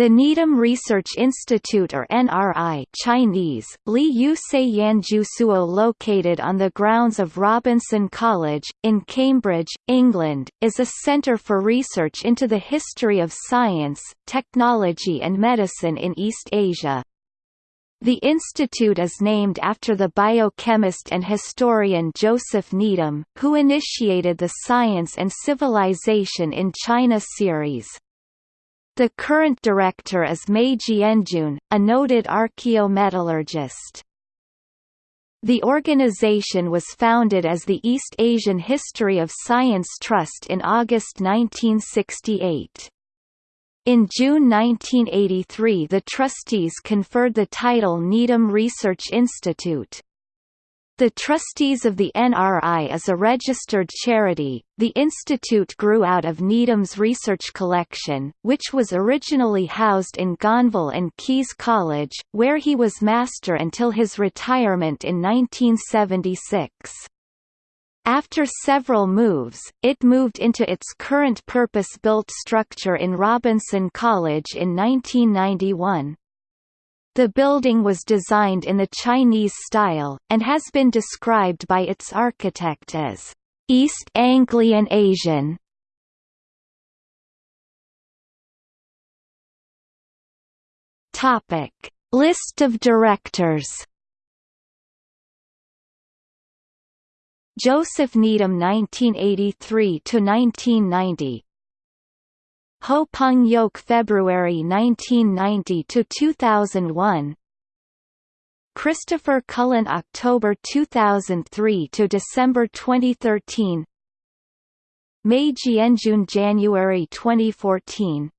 The Needham Research Institute or NRI Chinese, Li Yu Suo located on the grounds of Robinson College, in Cambridge, England, is a centre for research into the history of science, technology and medicine in East Asia. The institute is named after the biochemist and historian Joseph Needham, who initiated the Science and Civilization in China series. The current director is Mei Jianjun, a noted archaeometallurgist. The organization was founded as the East Asian History of Science Trust in August 1968. In June 1983 the trustees conferred the title Needham Research Institute. The Trustees of the NRI is a registered charity. The institute grew out of Needham's research collection, which was originally housed in Gonville and Caius College, where he was master until his retirement in 1976. After several moves, it moved into its current purpose-built structure in Robinson College in 1991. The building was designed in the Chinese style, and has been described by its architect as East Anglian Asian. Topic: List of directors. Joseph Needham 1983 to 1990 Ho Peng Yoke February 1990 to 2001 Christopher Cullen October 2003 to December 2013 Mei Jianjun January 2014